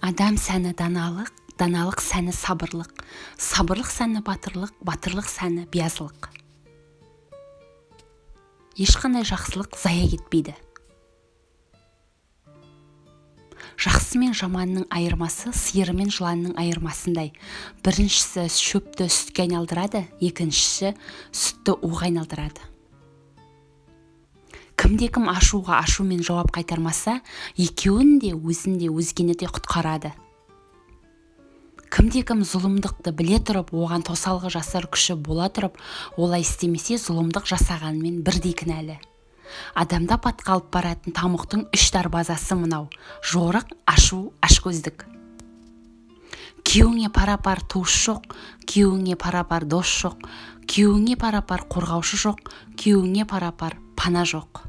адам сәні даналық даналық сәні сабырлық. Сабырлық сәні батырлық батырлық сәні биязылық. Ешқандай жақсылық зая кетпейді. Жақсы мен жаманның айырмасы сиыры мен жыланның айырмасындай. Біріншісі шөпті сүтке айналдырады екіншісі сүтті уға айналдырады. Кімде-кім ашуға ашумен жауап қайтармаса екеуін де өзін де өзгені де құтқарады. Кімде-кім зұлымдықты біле тұрып оған тосалғы жасар күші бола тұрып олай істемесе зұлымдық жасағанымен бірдей кінәлі. Адамда апатқа алып баратын тамұқтың үш дарбазасы мынау. Жорық ашу ашкөздік. Күйеуіңе пара-пар туыс жоқ күйеуіңе пара-пар дос жоқ күйеуіңе пара-пар қорғаушы жоқ күйеуіңе пара-пар пана жоқ.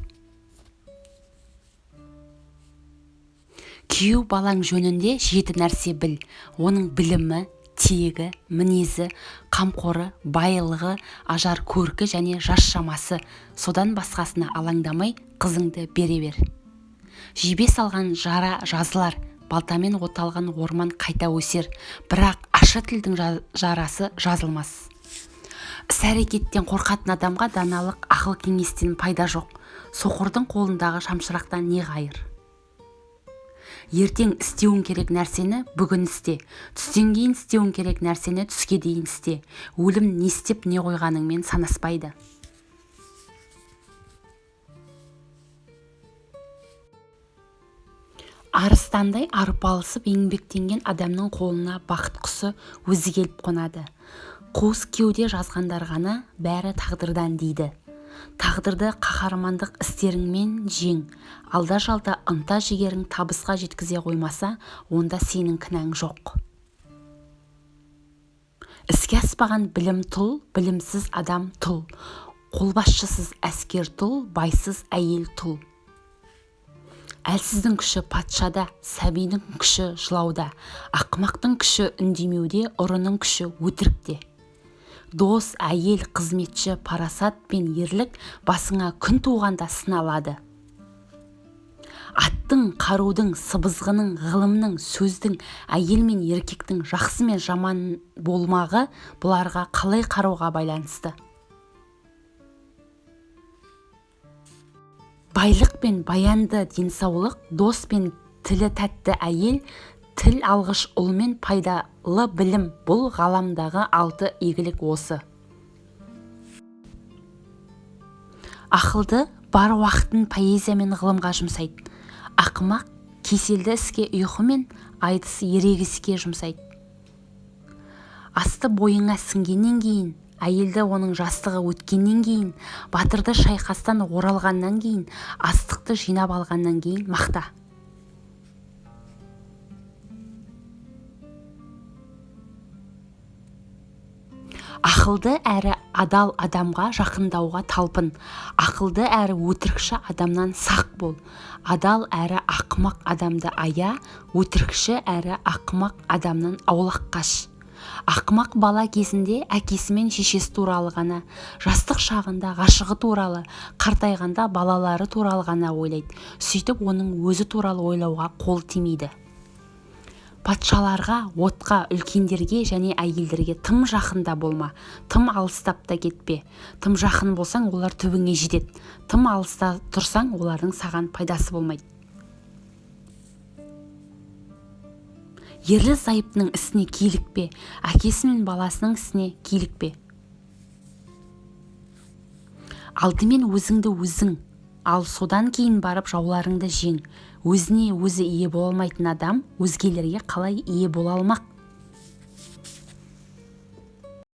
Күйеу балаң жөнінде жеті нәрсе біл. Оның білімі тегі мінезі қамқоры байлығы ажар көркі және жас шамасы. Содан басқасына алаңдамай қызыңды бере бер. Жебе салған жара жазылар балтамен оталған орман қайта өсер. Бірақ ашы тілдің жарасы жазылмас. Іс-әрекеттен қорқатын адамға даналық ақыл кеңестен пайда жоқ. Соқырдың қолындағы шамшырақтан не қайыр ертең істеуің керек нәрсені бүгін істе. Түстен кейін істеуің керек нәрсені түске дейін істе. Өлім не істеп не қойғаныңмен санаспайды. Арыстандай арпалысып еңбектенген адамның қолына бақыт құсы өзі келіп қонады. Қуыс кеуде жазғандар ғана бәрі тағдырдан дейді. Тағдырды қаһармандық істеріңмен жең. Алда-жалда ынта-жігерің табысқа жеткізе қоймаса онда сенің кінәң жоқ. Іске аспаған білім тұл білімсіз адам тұл. Қолбасшысыз әскер тұл байсыз әйел тұл. Әлсіздің күші патшада сәбидің күші жылауда. Ақымақтың күші үндемеуде ұрының күші өтірікте. Дос әйел қызметші парасат пен ерлік басыңа күн туғанда сыналады. Аттың қарудың сыбызғының ғылымның сөздің әйел мен еркектің жақсы мен жаман болмағы бұларға қалай қарауға байланысты? Байлық пен баянды денсаулық дос пен тілі тәтті әйел тіл алғыш ұл мен пайдалы білім бұл ғаламдағы алты игілік осы. Ақылды бар уақытын поэзия мен ғылымға жұмсайды ақымақ кеселді іске ұйқы мен айтыс ерегіске жұмсайды асты бойыңа сіңгеннен кейін әйелді оның жастығы өткеннен кейін батырды шайқастан оралғаннан кейін астықты жинап алғаннан кейін мақта. Ақылды әрі адал адамға жақындауға талпын. Ақылды әрі өтірікші адамнан сақ бол. Адал әрі ақымақ адамды ая өтірікші әрі ақымақ адамнан аулақ қаш. Ақымақ бала кезінде әкесі мен шешесі туралы ғана жастық шағында ғашығы туралы қартайғанда балалары туралы ғана ойлайды. Сөйтіп оның өзі туралы ойлауға қол тимейді. Патшаларға отқа үлкендерге және әйелдерге тым жақында болма тым алыстап та кетпе. Тым жақын болсаң олар түбіңе жетеді. Тым алыста тұрсаң олардың саған пайдасы болмайды. Ерлі зайыптының ісіне килікпе әкесі мен баласының ісіне килікпе. Алдымен өзіңді өзің ал содан кейін барып жауларыңды жең өзіне өзі ие бола алмайтын адам өзгелерге қалай ие бола алмақ?